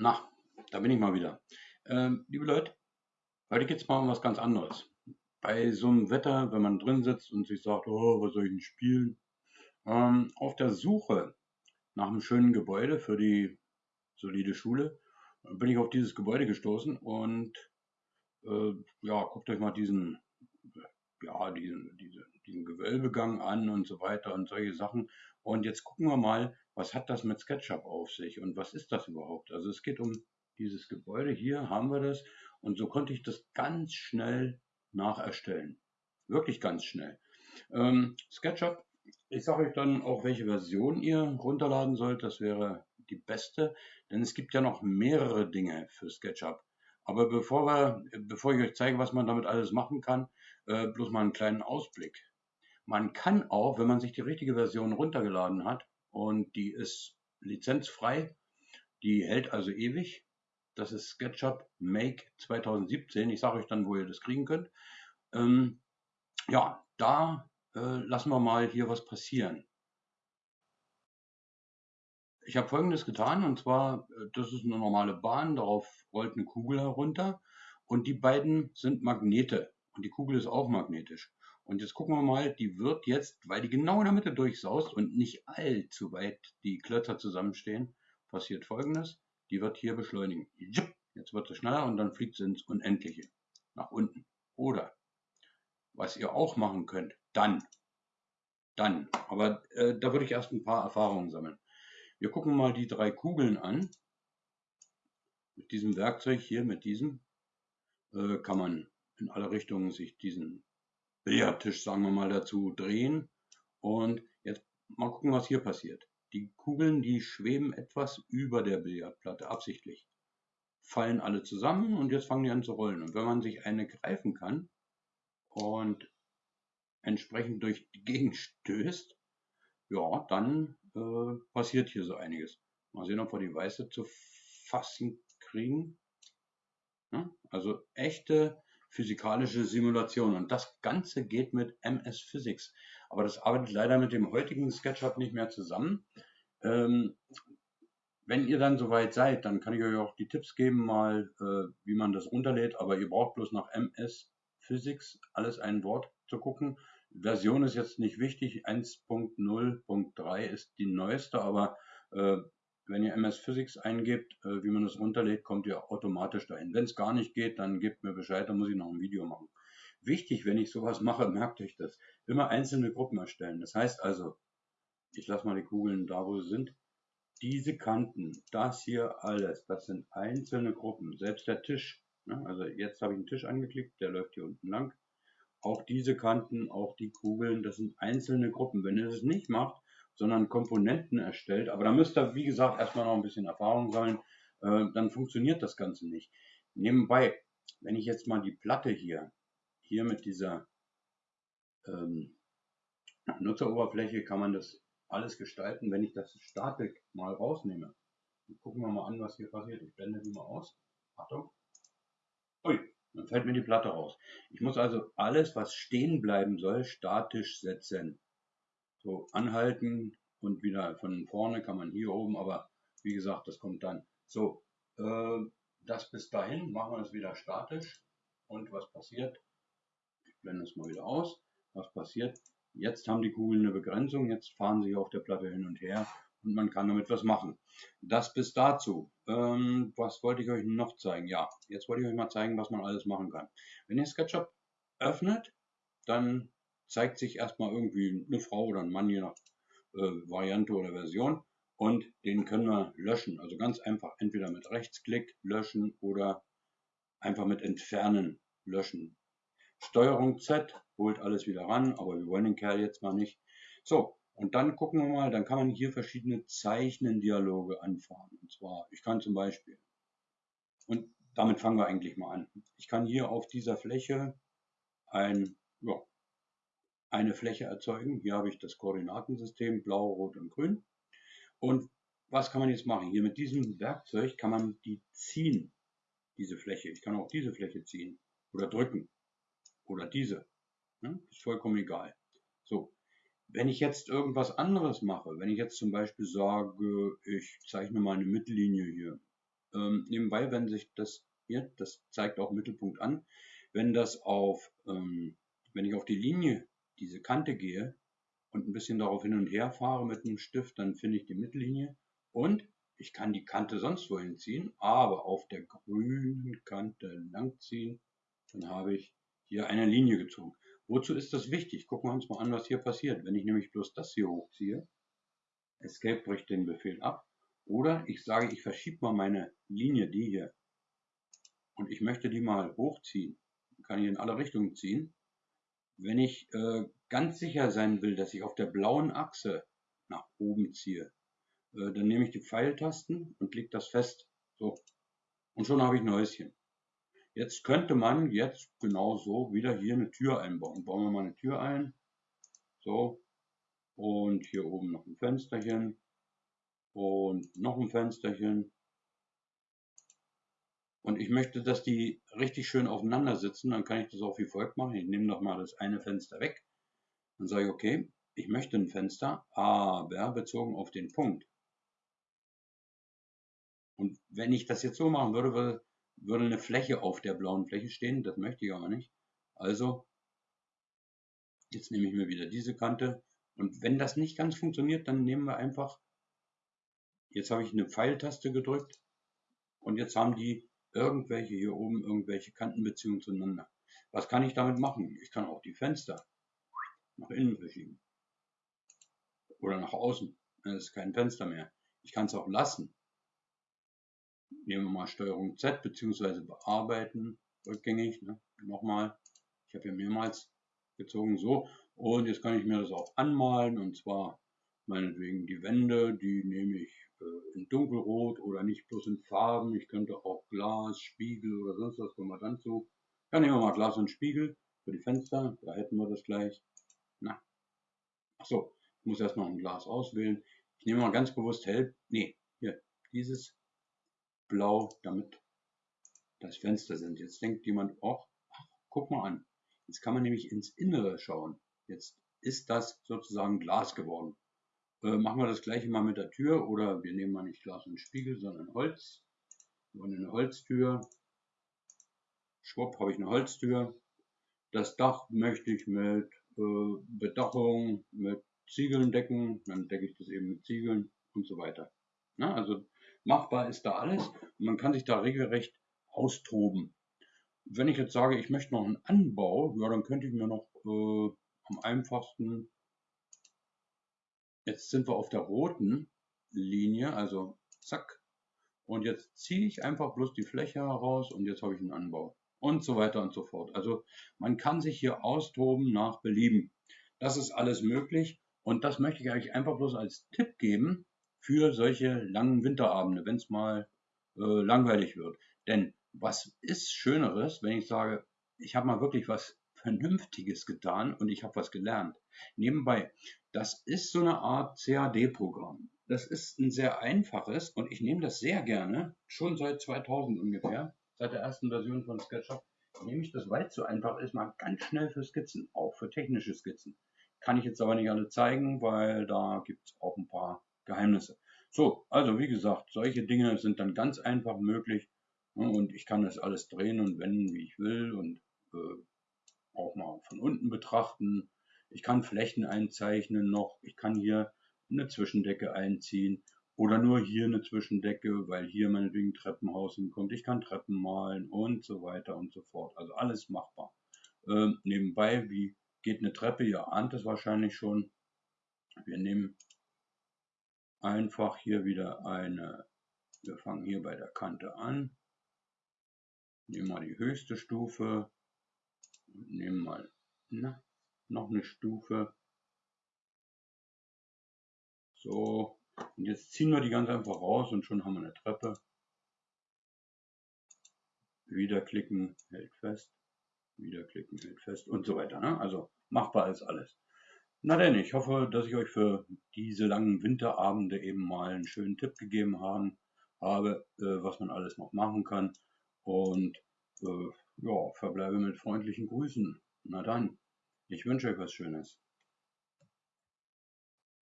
Na, da bin ich mal wieder. Ähm, liebe Leute, heute geht es mal um was ganz anderes. Bei so einem Wetter, wenn man drin sitzt und sich sagt, oh, was soll ich denn spielen? Ähm, auf der Suche nach einem schönen Gebäude für die solide Schule bin ich auf dieses Gebäude gestoßen und äh, ja, guckt euch mal diesen, ja, diesen, diese, diesen Gewölbegang an und so weiter und solche Sachen. Und jetzt gucken wir mal, was hat das mit SketchUp auf sich und was ist das überhaupt? Also es geht um dieses Gebäude, hier haben wir das und so konnte ich das ganz schnell nacherstellen. Wirklich ganz schnell. Ähm, SketchUp, ich sage euch dann auch, welche Version ihr runterladen sollt, das wäre die beste, denn es gibt ja noch mehrere Dinge für SketchUp. Aber bevor, wir, bevor ich euch zeige, was man damit alles machen kann, äh, bloß mal einen kleinen Ausblick. Man kann auch, wenn man sich die richtige Version runtergeladen hat, und die ist lizenzfrei. Die hält also ewig. Das ist SketchUp Make 2017. Ich sage euch dann, wo ihr das kriegen könnt. Ähm, ja, da äh, lassen wir mal hier was passieren. Ich habe folgendes getan und zwar, äh, das ist eine normale Bahn, darauf rollt eine Kugel herunter und die beiden sind Magnete und die Kugel ist auch magnetisch. Und jetzt gucken wir mal, die wird jetzt, weil die genau in der Mitte durchsaust und nicht allzu weit die Klötzer zusammenstehen, passiert folgendes. Die wird hier beschleunigen. Jetzt wird sie schneller und dann fliegt sie ins Unendliche. Nach unten. Oder, was ihr auch machen könnt, dann. Dann. Aber äh, da würde ich erst ein paar Erfahrungen sammeln. Wir gucken mal die drei Kugeln an. Mit diesem Werkzeug hier, mit diesem, äh, kann man in alle Richtungen sich diesen Billardtisch, sagen wir mal, dazu drehen. Und jetzt mal gucken, was hier passiert. Die Kugeln, die schweben etwas über der Billardplatte, absichtlich. Fallen alle zusammen und jetzt fangen die an zu rollen. Und wenn man sich eine greifen kann und entsprechend durch die Gegend stößt, ja, dann äh, passiert hier so einiges. Mal sehen, ob wir die weiße zu fassen kriegen. Ja, also echte physikalische Simulation. Und das Ganze geht mit MS Physics. Aber das arbeitet leider mit dem heutigen SketchUp nicht mehr zusammen. Ähm, wenn ihr dann soweit seid, dann kann ich euch auch die Tipps geben, mal äh, wie man das runterlädt. Aber ihr braucht bloß nach MS Physics alles ein Wort zu gucken. Version ist jetzt nicht wichtig. 1.0.3 ist die neueste, aber äh, wenn ihr MS Physics eingebt, äh, wie man das runterlädt, kommt ihr automatisch dahin. Wenn es gar nicht geht, dann gebt mir Bescheid, dann muss ich noch ein Video machen. Wichtig, wenn ich sowas mache, merkt euch das, immer einzelne Gruppen erstellen. Das heißt also, ich lasse mal die Kugeln da, wo sie sind. Diese Kanten, das hier alles, das sind einzelne Gruppen. Selbst der Tisch, ne? also jetzt habe ich einen Tisch angeklickt, der läuft hier unten lang. Auch diese Kanten, auch die Kugeln, das sind einzelne Gruppen. Wenn ihr das nicht macht, sondern Komponenten erstellt. Aber da müsst ihr, wie gesagt, erstmal noch ein bisschen Erfahrung sammeln. Äh, dann funktioniert das Ganze nicht. Nebenbei, wenn ich jetzt mal die Platte hier, hier mit dieser ähm, Nutzeroberfläche kann man das alles gestalten. Wenn ich das Statik mal rausnehme, gucken wir mal an, was hier passiert. Ich blende die mal aus. Achtung. Ui, dann fällt mir die Platte raus. Ich muss also alles, was stehen bleiben soll, statisch setzen. So anhalten und wieder von vorne kann man hier oben, aber wie gesagt, das kommt dann. So, äh, das bis dahin machen wir es wieder statisch. Und was passiert? Ich blende es mal wieder aus. Was passiert? Jetzt haben die Kugeln eine Begrenzung, jetzt fahren sie auf der Platte hin und her und man kann damit was machen. Das bis dazu. Ähm, was wollte ich euch noch zeigen? Ja, jetzt wollte ich euch mal zeigen, was man alles machen kann. Wenn ihr SketchUp öffnet, dann zeigt sich erstmal irgendwie eine Frau oder ein Mann, je nach äh, Variante oder Version. Und den können wir löschen. Also ganz einfach entweder mit Rechtsklick löschen oder einfach mit Entfernen löschen. Steuerung Z holt alles wieder ran, aber wir wollen den Kerl jetzt mal nicht. So, und dann gucken wir mal, dann kann man hier verschiedene Zeichnendialoge anfahren. Und zwar, ich kann zum Beispiel, und damit fangen wir eigentlich mal an. Ich kann hier auf dieser Fläche ein ja, eine Fläche erzeugen. Hier habe ich das Koordinatensystem blau, rot und grün. Und was kann man jetzt machen? Hier mit diesem Werkzeug kann man die ziehen, diese Fläche. Ich kann auch diese Fläche ziehen oder drücken oder diese. Ja, ist vollkommen egal. So, wenn ich jetzt irgendwas anderes mache, wenn ich jetzt zum Beispiel sage, ich zeichne mal eine Mittellinie hier ähm, nebenbei, wenn sich das hier, das zeigt auch Mittelpunkt an, wenn das auf, ähm, wenn ich auf die Linie, diese Kante gehe und ein bisschen darauf hin und her fahre mit einem Stift, dann finde ich die Mittellinie und ich kann die Kante sonst wohin ziehen, aber auf der grünen Kante langziehen, dann habe ich hier eine Linie gezogen. Wozu ist das wichtig? Gucken wir uns mal an, was hier passiert. Wenn ich nämlich bloß das hier hochziehe, Escape bricht den Befehl ab, oder ich sage, ich verschiebe mal meine Linie, die hier, und ich möchte die mal hochziehen, kann ich in alle Richtungen ziehen. Wenn ich äh, ganz sicher sein will, dass ich auf der blauen Achse nach oben ziehe, äh, dann nehme ich die Pfeiltasten und klicke das fest. So. Und schon habe ich ein Häuschen. Jetzt könnte man jetzt genau so wieder hier eine Tür einbauen. Bauen wir mal eine Tür ein. So. Und hier oben noch ein Fensterchen. Und noch ein Fensterchen. Und ich möchte, dass die richtig schön aufeinander sitzen. Dann kann ich das auch wie folgt machen. Ich nehme noch mal das eine Fenster weg. Dann sage ich, okay, ich möchte ein Fenster, aber bezogen auf den Punkt. Und wenn ich das jetzt so machen würde, würde eine Fläche auf der blauen Fläche stehen. Das möchte ich aber nicht. Also, jetzt nehme ich mir wieder diese Kante. Und wenn das nicht ganz funktioniert, dann nehmen wir einfach, jetzt habe ich eine Pfeiltaste gedrückt und jetzt haben die irgendwelche hier oben irgendwelche Kantenbeziehungen zueinander. Was kann ich damit machen? Ich kann auch die Fenster nach innen verschieben. Oder nach außen. Das ist kein Fenster mehr. Ich kann es auch lassen nehmen wir mal Steuerung Z beziehungsweise bearbeiten, rückgängig, ne? nochmal, ich habe hier mehrmals gezogen, so, und jetzt kann ich mir das auch anmalen, und zwar meinetwegen die Wände, die nehme ich äh, in dunkelrot oder nicht bloß in Farben, ich könnte auch Glas, Spiegel oder sonst was, kommen wir dann zu. Dann nehmen wir mal Glas und Spiegel für die Fenster, da hätten wir das gleich. Na, ach so, ich muss erst noch ein Glas auswählen. Ich nehme mal ganz bewusst hell, nee, hier, dieses blau, damit das Fenster sind. Jetzt denkt jemand, ach, guck mal an. Jetzt kann man nämlich ins Innere schauen. Jetzt ist das sozusagen Glas geworden. Äh, machen wir das gleiche mal mit der Tür oder wir nehmen mal nicht Glas und Spiegel, sondern Holz. Wir wollen eine Holztür. Schwupp, habe ich eine Holztür. Das Dach möchte ich mit äh, Bedachung, mit Ziegeln decken. Dann decke ich das eben mit Ziegeln und so weiter. Na, also Machbar ist da alles und man kann sich da regelrecht austoben. Wenn ich jetzt sage, ich möchte noch einen Anbau, ja, dann könnte ich mir noch äh, am einfachsten, jetzt sind wir auf der roten Linie, also zack, und jetzt ziehe ich einfach bloß die Fläche heraus und jetzt habe ich einen Anbau und so weiter und so fort. Also man kann sich hier austoben nach Belieben. Das ist alles möglich und das möchte ich eigentlich einfach bloß als Tipp geben, für solche langen Winterabende, wenn es mal äh, langweilig wird. Denn was ist Schöneres, wenn ich sage, ich habe mal wirklich was Vernünftiges getan und ich habe was gelernt. Nebenbei, das ist so eine Art CAD-Programm. Das ist ein sehr einfaches und ich nehme das sehr gerne, schon seit 2000 ungefähr, seit der ersten Version von SketchUp, nehme ich das, weil es so einfach ist, mal ganz schnell für Skizzen, auch für technische Skizzen. Kann ich jetzt aber nicht alle zeigen, weil da gibt es auch ein paar Geheimnisse. So, also wie gesagt, solche Dinge sind dann ganz einfach möglich ne, und ich kann das alles drehen und wenden, wie ich will und äh, auch mal von unten betrachten. Ich kann Flächen einzeichnen noch, ich kann hier eine Zwischendecke einziehen oder nur hier eine Zwischendecke, weil hier meinetwegen ein Treppenhaus hinkommt. Ich kann Treppen malen und so weiter und so fort. Also alles machbar. Äh, nebenbei, wie geht eine Treppe? Ihr ahnt es wahrscheinlich schon. Wir nehmen einfach hier wieder eine, wir fangen hier bei der Kante an, nehmen mal die höchste Stufe, nehmen mal na, noch eine Stufe, so, und jetzt ziehen wir die ganz einfach raus und schon haben wir eine Treppe, wieder klicken, hält fest, wieder klicken, hält fest und so weiter, ne? also machbar ist alles. Na denn, ich hoffe, dass ich euch für diese langen Winterabende eben mal einen schönen Tipp gegeben haben, habe, äh, was man alles noch machen kann. Und äh, ja, verbleibe mit freundlichen Grüßen. Na dann, ich wünsche euch was Schönes.